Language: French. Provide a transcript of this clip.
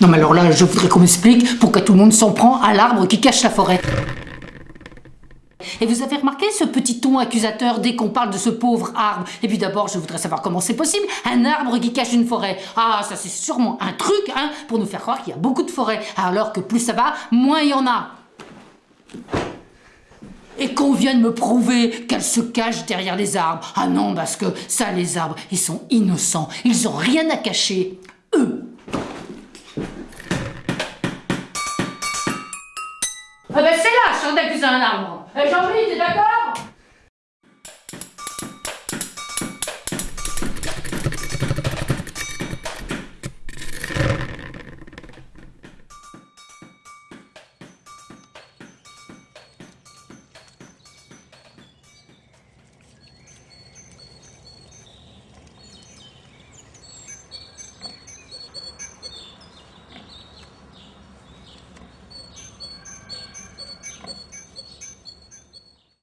Non mais alors là, je voudrais qu'on m'explique pourquoi tout le monde s'en prend à l'arbre qui cache la forêt. Et vous avez remarqué ce petit ton accusateur dès qu'on parle de ce pauvre arbre? Et puis d'abord, je voudrais savoir comment c'est possible, un arbre qui cache une forêt. Ah, ça c'est sûrement un truc, hein, pour nous faire croire qu'il y a beaucoup de forêts, alors que plus ça va, moins il y en a. Et qu'on vienne me prouver qu'elle se cache derrière les arbres. Ah non, parce que ça, les arbres, ils sont innocents, ils ont rien à cacher. Ah ben c'est là, suis d'accuser un arbre. Eh, Jean-Louis, t'es d'accord?